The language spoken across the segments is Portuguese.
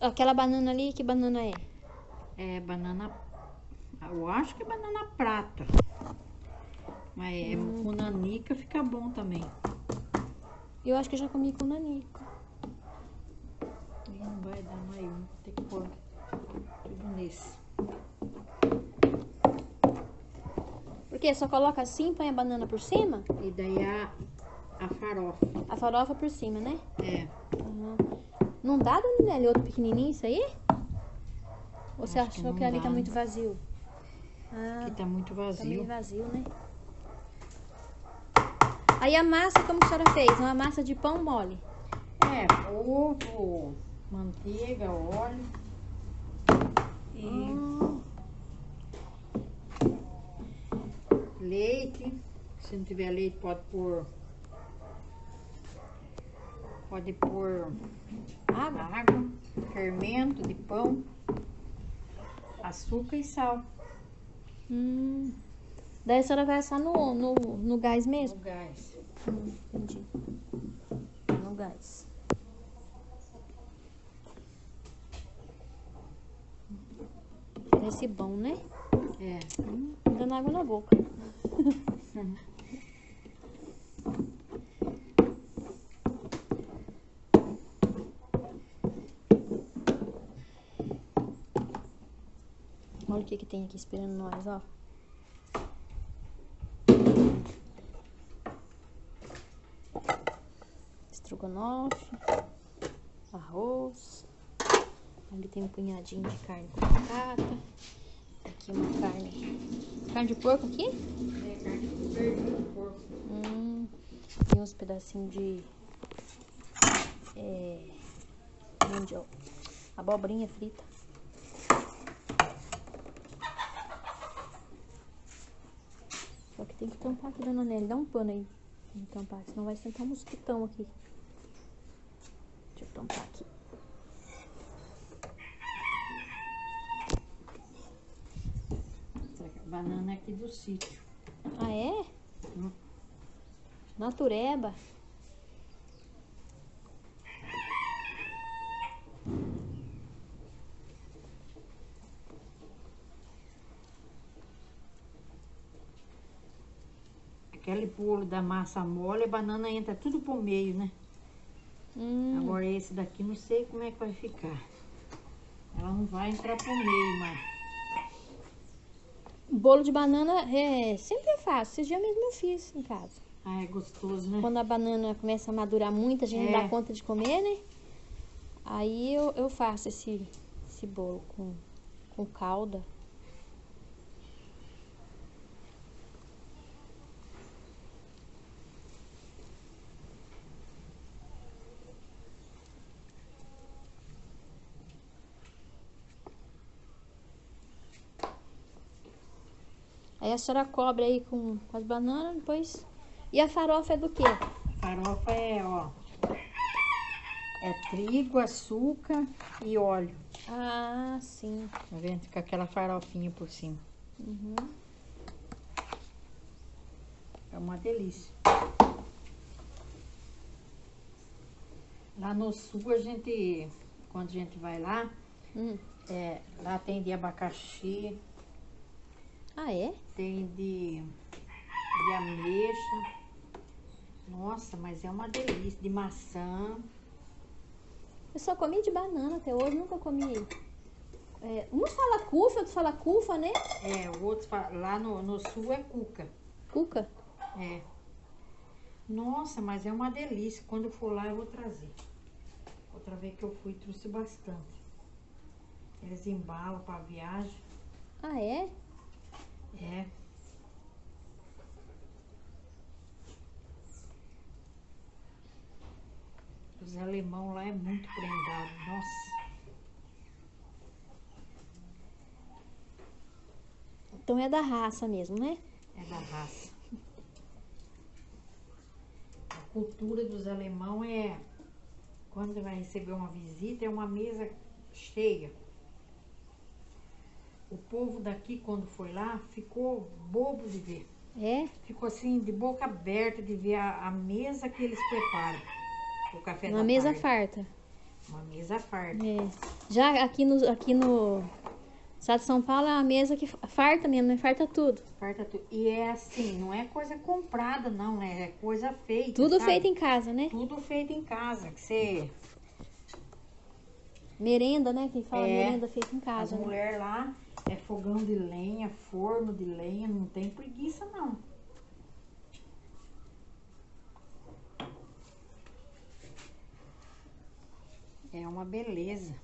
Aquela banana ali, que banana é? É banana. Eu acho que é banana prata. Mas é Hum. com nanica fica bom também. Eu acho que eu já comi com nanica. Não vai dar mais um. Tem que pôr tudo nesse. Por quê? Só coloca assim, põe a banana por cima? E daí a, a farofa. A farofa por cima, né? É. Uhum. Não dá, Daniela, outro pequenininho isso aí? Ou você Acho que achou não que ali dá, tá né? muito vazio? Ah, Aqui tá muito tá meio vazio. vazio, né? Aí a massa, como que a senhora fez? Uma massa de pão mole. É, ovo, manteiga, óleo. E Ah, leite. Se não tiver leite, pode pôr. Pode pôr água? água, fermento de pão, açúcar e sal Hum. Daí a senhora vai assar no, no, no gás no mesmo? gás. Hum, entendi. No gás. Parece bom, né? É. Hum, dando água na boca. Olha o que que tem aqui esperando nós, ó. Estrogonofe, arroz. Ali tem um punhadinho de carne com batata. Aqui uma carne. Carne de porco aqui? É carne de porco. Hum, tem uns pedacinhos de. É, mandioca. Abobrinha frita. Só que tem que tampar aqui, dona Nelly. Dá um pano aí. me tampar, senão vai sentar um mosquitão aqui. Deixa eu tampar aqui. Essa banana é aqui do sítio. Ah, é? Hum. Natureba. Bolo da massa mole, a banana entra tudo por meio, né? Hum, Agora esse daqui não sei como é que vai ficar. Ela não vai entrar por meio, mas bolo de banana é sempre eu faço. Esses dias mesmo eu fiz em casa. ah, é gostoso, né? Quando a banana começa a madurar muito, a gente não É. dá conta de comer, né? Aí eu, eu faço esse, esse bolo com, com calda. Aí a senhora cobre aí com, com as bananas, depois. E a farofa é do quê? Farofa é, ó. É trigo, açúcar e óleo. Ah, sim. Tá vendo? Fica aquela farofinha por cima. Uhum. É uma delícia. Lá no sul a gente, quando a gente vai lá, Hum. é, lá tem de abacaxi, Ah, é? tem de, de ameixa. Nossa, mas é uma delícia. De maçã. Eu só comi de banana até hoje, nunca comi. É, uns fala cufa, outros fala cufa, né? É, o outro fa- lá no, no sul é cuca. Cuca. É. Nossa, mas é uma delícia. Quando eu for lá, eu vou trazer. Outra vez que eu fui, trouxe bastante. Eles embalam para viagem. Ah, é? É. Os alemão lá é muito prendado. Nossa. Então é da raça mesmo, né? É da raça. A cultura dos alemão é quando vai receber uma visita é uma mesa cheia. O povo daqui quando foi lá ficou bobo de ver. É? Ficou assim, de boca aberta de ver a, a mesa que eles preparam. O café Uma da mesa tarde. farta. Uma mesa farta. É. Já aqui no, aqui no estado de São Paulo é uma mesa que farta mesmo, né? Farta tudo. Farta tudo. E é assim, não é coisa comprada, não, né? É coisa feita. Tudo sabe? feito em casa, né? Tudo feito em casa. Que você. Merenda, né? Quem fala É. merenda feita em As casa. né? mulheres lá é fogão de lenha, forno de lenha, não tem preguiça, não. É uma beleza.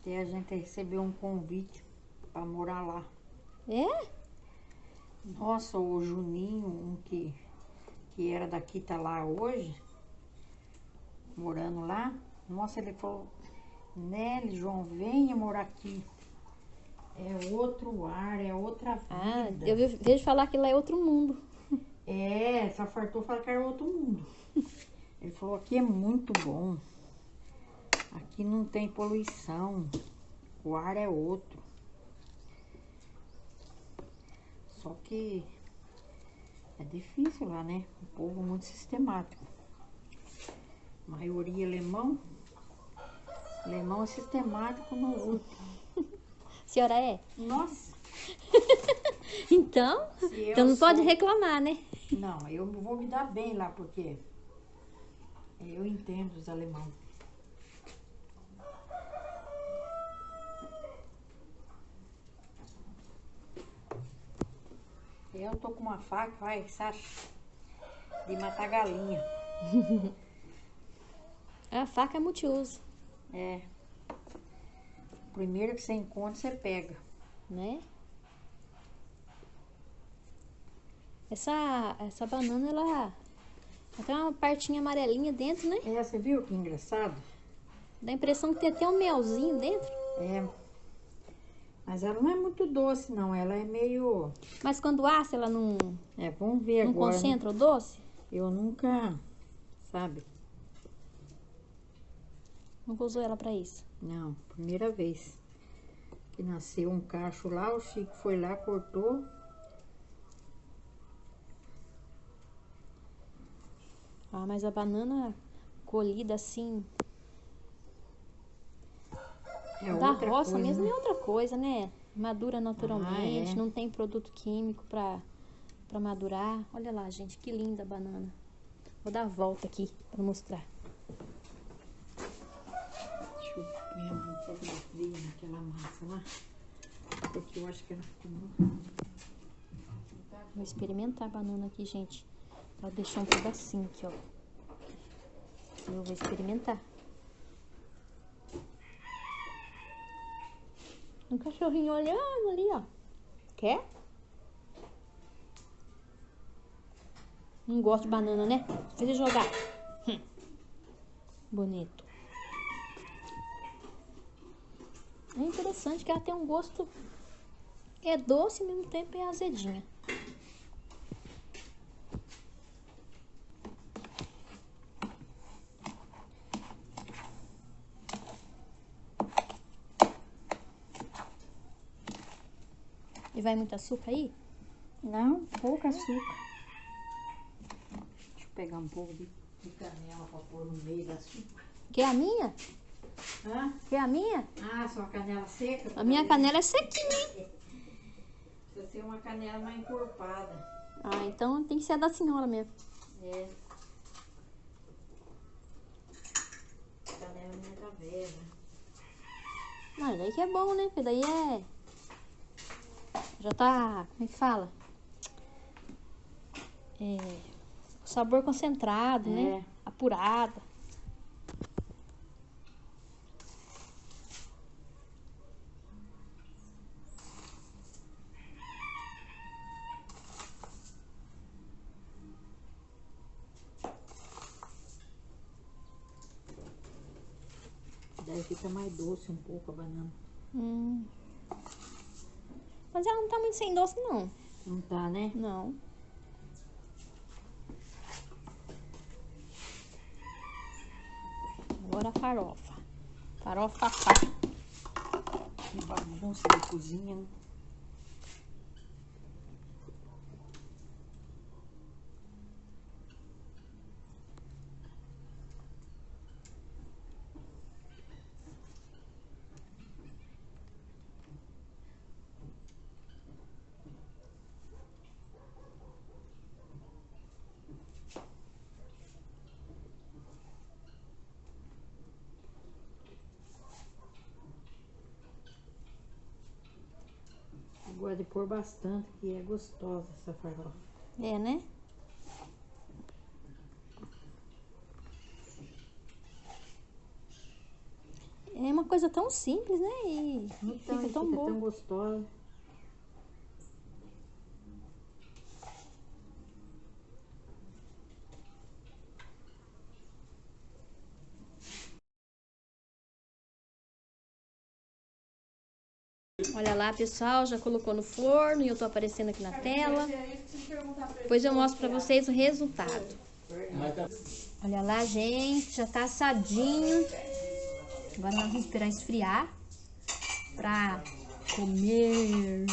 Até a gente recebeu um convite para morar lá. É? Nossa, o Juninho, um que, que era daqui, tá lá hoje, morando lá. Nossa, ele falou, Nelly, João, venha morar aqui. É outro ar, é outra Ah, vida. eu ve- vejo falar que lá é outro mundo. É, só fartou falar que era outro mundo. Ele falou, aqui é muito bom. Aqui não tem poluição. O ar é outro. Só que é difícil lá, né? O povo muito sistemático. Maioria alemão. Alemão é sistemático no outro. A senhora é? Nossa! Então, então não pode sou- reclamar, né? Não, eu vou me dar bem lá, porque eu entendo os alemão. Eu tô com uma faca, vai, sabe? De matar galinha. A faca é multiuso, É. Primeiro que você encontra, você pega. né? Essa, essa banana, ela, ela tem uma partinha amarelinha dentro, né? É, você viu que engraçado? Dá a impressão que tem até um melzinho dentro. É. Mas ela não é muito doce, não. Ela é meio. Mas quando assa, ela não, É, vamos ver não agora. né? concentra o doce? Eu nunca, sabe? Nunca usou ela pra isso. Não, primeira vez que nasceu um cacho lá, o Chico foi lá, cortou. Ah, mas a banana colhida assim, É da outra roça coisa, mesmo né? é outra coisa, né? Madura naturalmente, Ah, é. não tem produto químico pra, pra madurar. Olha lá, gente, que linda a banana. Vou dar a volta aqui pra mostrar. Deixa eu ver a mão fotografia naquela massa lá. Porque eu acho que ela ficou muito. Vou experimentar a banana aqui, gente. Ela deixou um pedacinho aqui, ó. Eu vou experimentar. Um cachorrinho olhando ali, ó. Quer? Não gosto de banana, né? Fez ele jogar. Hum. Bonito. É interessante que ela tem um gosto... É doce e ao mesmo tempo é azedinha. E vai muito açúcar aí? Não, pouco açúcar. Deixa eu pegar um pouco de, canela pra pôr no meio da açúcar. Quer a minha? Hã? Quer a minha? Ah, sua canela seca? A minha canela é sequinha, hein? Precisa ser uma canela mais encorpada. Ah, então tem que ser a da senhora mesmo. É. Canela minha tá velha. Não, daí que é bom, né? Porque daí é. Já tá. Como é que fala? É. O sabor concentrado, né? É. Apurado. Daí fica mais doce um pouco a banana. Hum. Mas ela não tá muito sem doce, não. Não tá, né? Não. Agora a farofa. Farofa pá. Que bagunça da cozinha, né? De pôr bastante, que é gostosa essa farofa. É, né? É uma coisa tão simples, né? E Então, fica tão fica tão gostosa. Olha lá, pessoal, já colocou no forno e eu tô aparecendo aqui na tela. Depois eu mostro pra vocês o resultado. Olha lá, gente, já tá assadinho. Agora nós vamos esperar esfriar pra comer.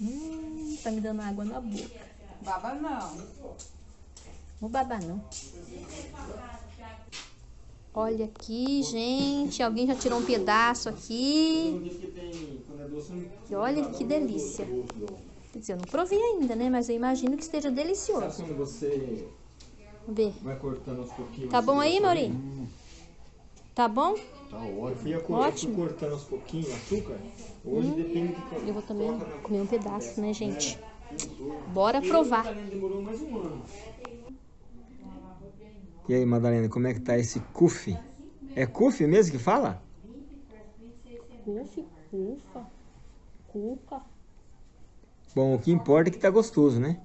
Hum, tá me dando água na boca. Baba não. Vou babar não. Olha aqui, gente. Alguém já tirou um pedaço aqui. E olha que delícia. Quer dizer, eu não provei ainda, né? Mas eu imagino que esteja delicioso. Sabe quando você ver. vai cortando aos pouquinhos? Tá assim, bom aí, açúcar? Maurinho? Tá bom? Tá ótimo. Eu fui, a cor- Ótimo. cortando aos pouquinhos açúcar. Hoje depende do que Eu vou também comer um pedaço, né, gente? Bora provar. Demorou mais um ano. E aí, Madalena, como é que tá esse cuf? É cuf mesmo que fala? Ufa, ufa, cuca. Bom, o que importa é que tá gostoso, né?